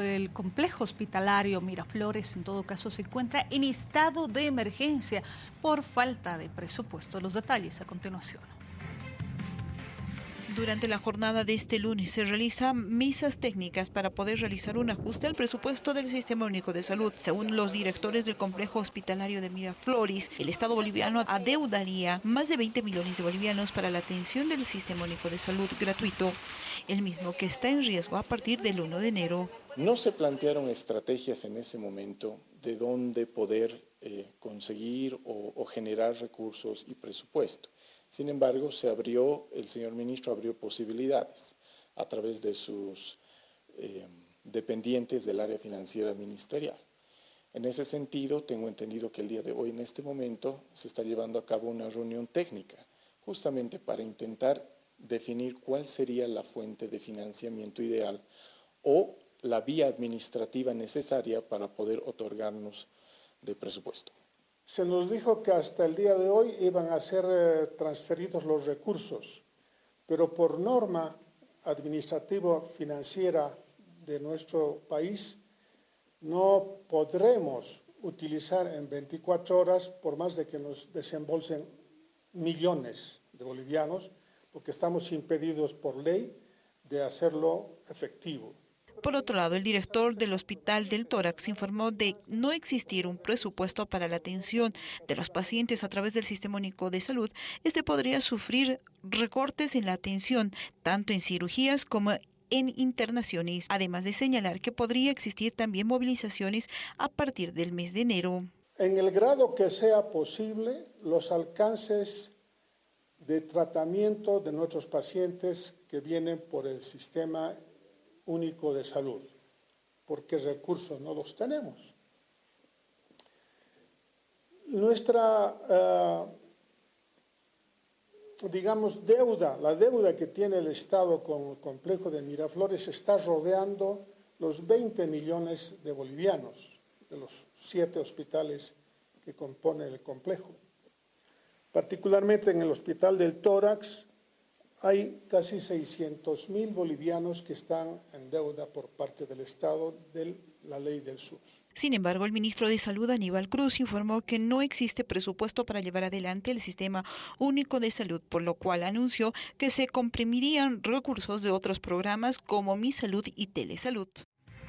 El complejo hospitalario Miraflores en todo caso se encuentra en estado de emergencia por falta de presupuesto. Los detalles a continuación. Durante la jornada de este lunes se realizan misas técnicas para poder realizar un ajuste al presupuesto del Sistema Único de Salud. Según los directores del complejo hospitalario de Miraflores, el Estado boliviano adeudaría más de 20 millones de bolivianos para la atención del Sistema Único de Salud gratuito, el mismo que está en riesgo a partir del 1 de enero. No se plantearon estrategias en ese momento de dónde poder eh, conseguir o, o generar recursos y presupuesto. Sin embargo, se abrió, el señor ministro abrió posibilidades a través de sus eh, dependientes del área financiera ministerial. En ese sentido, tengo entendido que el día de hoy, en este momento, se está llevando a cabo una reunión técnica, justamente para intentar definir cuál sería la fuente de financiamiento ideal o la vía administrativa necesaria para poder otorgarnos de presupuesto. Se nos dijo que hasta el día de hoy iban a ser eh, transferidos los recursos, pero por norma administrativo-financiera de nuestro país no podremos utilizar en 24 horas, por más de que nos desembolsen millones de bolivianos, porque estamos impedidos por ley de hacerlo efectivo. Por otro lado, el director del Hospital del Tórax informó de no existir un presupuesto para la atención de los pacientes a través del Sistema Único de Salud. Este podría sufrir recortes en la atención, tanto en cirugías como en internaciones, además de señalar que podría existir también movilizaciones a partir del mes de enero. En el grado que sea posible, los alcances de tratamiento de nuestros pacientes que vienen por el sistema único de salud, porque recursos no los tenemos. Nuestra, eh, digamos, deuda, la deuda que tiene el Estado con el complejo de Miraflores está rodeando los 20 millones de bolivianos, de los siete hospitales que componen el complejo. Particularmente en el Hospital del Tórax, hay casi 600 mil bolivianos que están en deuda por parte del Estado de la ley del SUS. Sin embargo, el ministro de Salud, Aníbal Cruz, informó que no existe presupuesto para llevar adelante el sistema único de salud, por lo cual anunció que se comprimirían recursos de otros programas como Mi Salud y Telesalud.